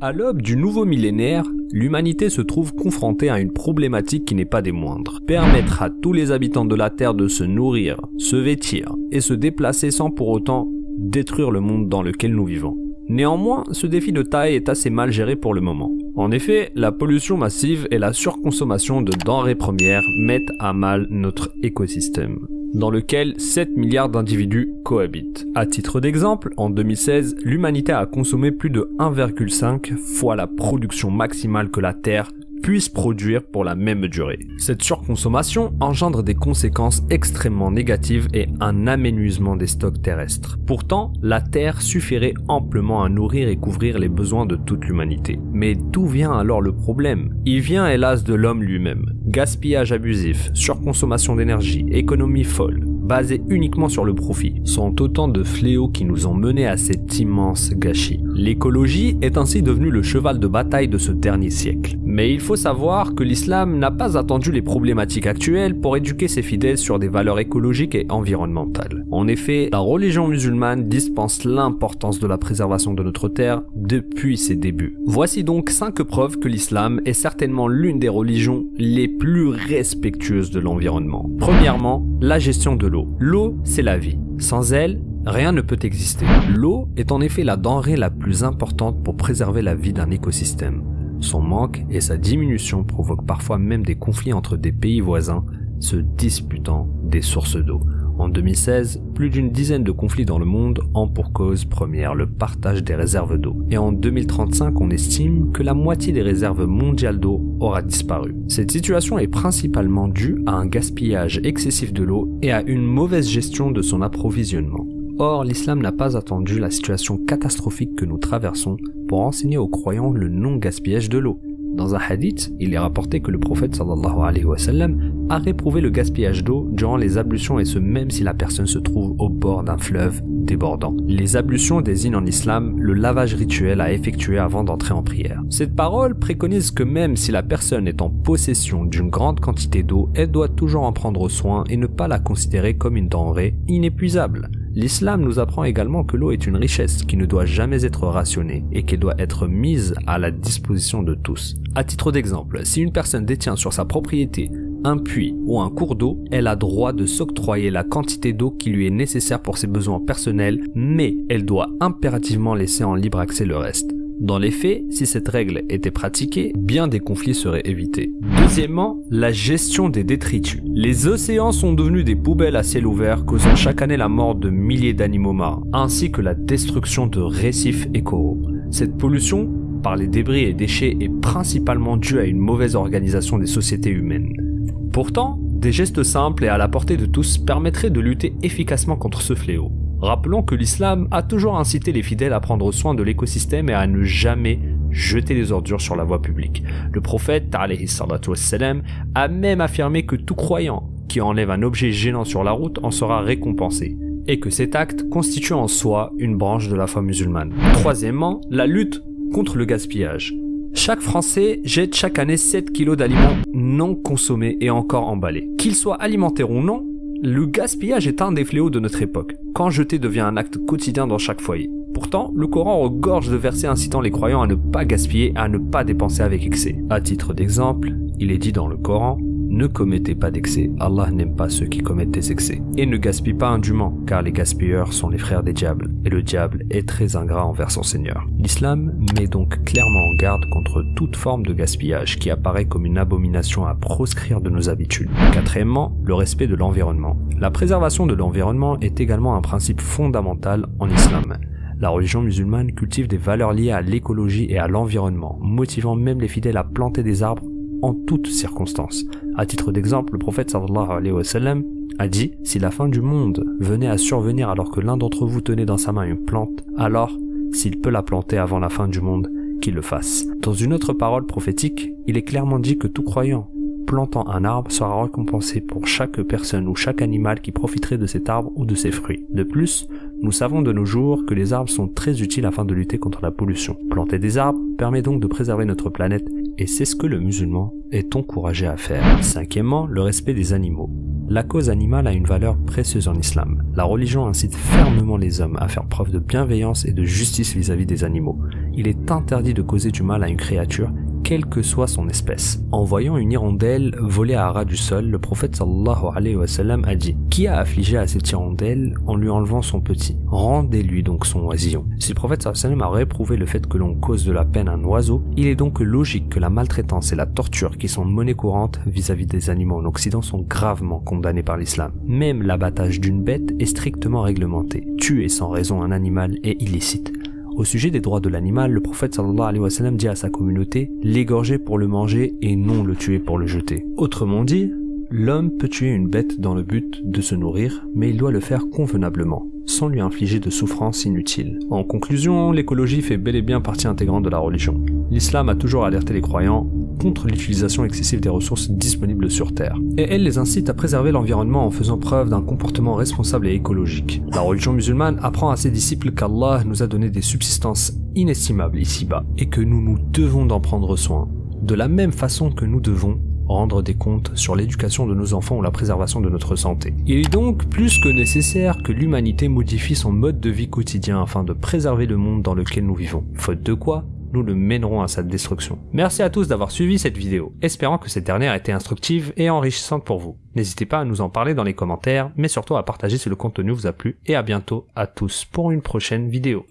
À l'aube du nouveau millénaire, l'humanité se trouve confrontée à une problématique qui n'est pas des moindres. Permettre à tous les habitants de la Terre de se nourrir, se vêtir et se déplacer sans pour autant détruire le monde dans lequel nous vivons. Néanmoins, ce défi de taille est assez mal géré pour le moment. En effet, la pollution massive et la surconsommation de denrées premières mettent à mal notre écosystème dans lequel 7 milliards d'individus cohabitent. À titre d'exemple, en 2016, l'humanité a consommé plus de 1,5 fois la production maximale que la Terre puisse produire pour la même durée. Cette surconsommation engendre des conséquences extrêmement négatives et un aménuisement des stocks terrestres. Pourtant, la Terre suffirait amplement à nourrir et couvrir les besoins de toute l'humanité. Mais d'où vient alors le problème? Il vient hélas de l'homme lui-même. Gaspillage abusif, surconsommation d'énergie, économie folle, basée uniquement sur le profit, sont autant de fléaux qui nous ont menés à cet immense gâchis. L'écologie est ainsi devenue le cheval de bataille de ce dernier siècle. Mais il faut savoir que l'islam n'a pas attendu les problématiques actuelles pour éduquer ses fidèles sur des valeurs écologiques et environnementales. En effet, la religion musulmane dispense l'importance de la préservation de notre terre depuis ses débuts. Voici donc 5 preuves que l'islam est certainement l'une des religions les plus respectueuses de l'environnement. Premièrement, la gestion de l'eau. L'eau, c'est la vie. Sans elle, Rien ne peut exister. L'eau est en effet la denrée la plus importante pour préserver la vie d'un écosystème. Son manque et sa diminution provoquent parfois même des conflits entre des pays voisins se disputant des sources d'eau. En 2016, plus d'une dizaine de conflits dans le monde ont pour cause première le partage des réserves d'eau. Et en 2035, on estime que la moitié des réserves mondiales d'eau aura disparu. Cette situation est principalement due à un gaspillage excessif de l'eau et à une mauvaise gestion de son approvisionnement. Or, l'islam n'a pas attendu la situation catastrophique que nous traversons pour enseigner aux croyants le non-gaspillage de l'eau. Dans un hadith, il est rapporté que le prophète sallallahu alayhi wa a réprouvé le gaspillage d'eau durant les ablutions et ce même si la personne se trouve au bord d'un fleuve débordant. Les ablutions désignent en islam le lavage rituel à effectuer avant d'entrer en prière. Cette parole préconise que même si la personne est en possession d'une grande quantité d'eau, elle doit toujours en prendre soin et ne pas la considérer comme une denrée inépuisable. L'islam nous apprend également que l'eau est une richesse qui ne doit jamais être rationnée et qui doit être mise à la disposition de tous. À titre d'exemple, si une personne détient sur sa propriété un puits ou un cours d'eau, elle a droit de s'octroyer la quantité d'eau qui lui est nécessaire pour ses besoins personnels, mais elle doit impérativement laisser en libre accès le reste. Dans les faits, si cette règle était pratiquée, bien des conflits seraient évités. Deuxièmement, la gestion des détritus. Les océans sont devenus des poubelles à ciel ouvert causant chaque année la mort de milliers d'animaux marins, ainsi que la destruction de récifs et coraux. Cette pollution par les débris et déchets est principalement due à une mauvaise organisation des sociétés humaines. Pourtant, des gestes simples et à la portée de tous permettraient de lutter efficacement contre ce fléau. Rappelons que l'islam a toujours incité les fidèles à prendre soin de l'écosystème et à ne jamais jeter les ordures sur la voie publique. Le prophète a même affirmé que tout croyant qui enlève un objet gênant sur la route en sera récompensé et que cet acte constitue en soi une branche de la foi musulmane. Troisièmement, la lutte contre le gaspillage. Chaque Français jette chaque année 7 kg d'aliments non consommés et encore emballés. Qu'ils soient alimentaires ou non, le gaspillage est un des fléaux de notre époque, quand jeter devient un acte quotidien dans chaque foyer. Pourtant, le Coran regorge de versets incitant les croyants à ne pas gaspiller à ne pas dépenser avec excès. À titre d'exemple, il est dit dans le Coran ne commettez pas d'excès, Allah n'aime pas ceux qui commettent des excès. Et ne gaspille pas indûment, car les gaspilleurs sont les frères des diables, et le diable est très ingrat envers son Seigneur. L'islam met donc clairement en garde contre toute forme de gaspillage qui apparaît comme une abomination à proscrire de nos habitudes. Quatrièmement, le respect de l'environnement. La préservation de l'environnement est également un principe fondamental en islam. La religion musulmane cultive des valeurs liées à l'écologie et à l'environnement, motivant même les fidèles à planter des arbres en toutes circonstances. À titre d'exemple, le prophète sallallahu alayhi wa sallam a dit Si la fin du monde venait à survenir alors que l'un d'entre vous tenait dans sa main une plante, alors, s'il peut la planter avant la fin du monde, qu'il le fasse. Dans une autre parole prophétique, il est clairement dit que tout croyant plantant un arbre sera récompensé pour chaque personne ou chaque animal qui profiterait de cet arbre ou de ses fruits. De plus, nous savons de nos jours que les arbres sont très utiles afin de lutter contre la pollution. Planter des arbres permet donc de préserver notre planète et c'est ce que le musulman est encouragé à faire. Cinquièmement, le respect des animaux. La cause animale a une valeur précieuse en islam. La religion incite fermement les hommes à faire preuve de bienveillance et de justice vis-à-vis des animaux. Il est interdit de causer du mal à une créature quelle que soit son espèce. En voyant une hirondelle voler à ras du sol, le prophète sallallahu alayhi wa sallam a dit Qui a affligé à cette hirondelle en lui enlevant son petit? Rendez-lui donc son oisillon. Si le prophète sallallahu alayhi wa sallam a réprouvé le fait que l'on cause de la peine à un oiseau, il est donc logique que la maltraitance et la torture qui sont monnaie courante vis-à-vis des animaux en Occident sont gravement condamnées par l'islam. Même l'abattage d'une bête est strictement réglementé. Tuer sans raison un animal est illicite. Au sujet des droits de l'animal, le prophète sallallahu dit à sa communauté l'égorger pour le manger et non le tuer pour le jeter. Autrement dit, l'homme peut tuer une bête dans le but de se nourrir, mais il doit le faire convenablement sans lui infliger de souffrances inutiles. En conclusion, l'écologie fait bel et bien partie intégrante de la religion. L'islam a toujours alerté les croyants contre l'utilisation excessive des ressources disponibles sur Terre. Et elle les incite à préserver l'environnement en faisant preuve d'un comportement responsable et écologique. La religion musulmane apprend à ses disciples qu'Allah nous a donné des subsistances inestimables ici-bas et que nous nous devons d'en prendre soin. De la même façon que nous devons rendre des comptes sur l'éducation de nos enfants ou la préservation de notre santé. Il est donc plus que nécessaire que l'humanité modifie son mode de vie quotidien afin de préserver le monde dans lequel nous vivons. Faute de quoi, nous le mènerons à sa destruction. Merci à tous d'avoir suivi cette vidéo, espérant que cette dernière été instructive et enrichissante pour vous. N'hésitez pas à nous en parler dans les commentaires, mais surtout à partager si le contenu vous a plu, et à bientôt à tous pour une prochaine vidéo.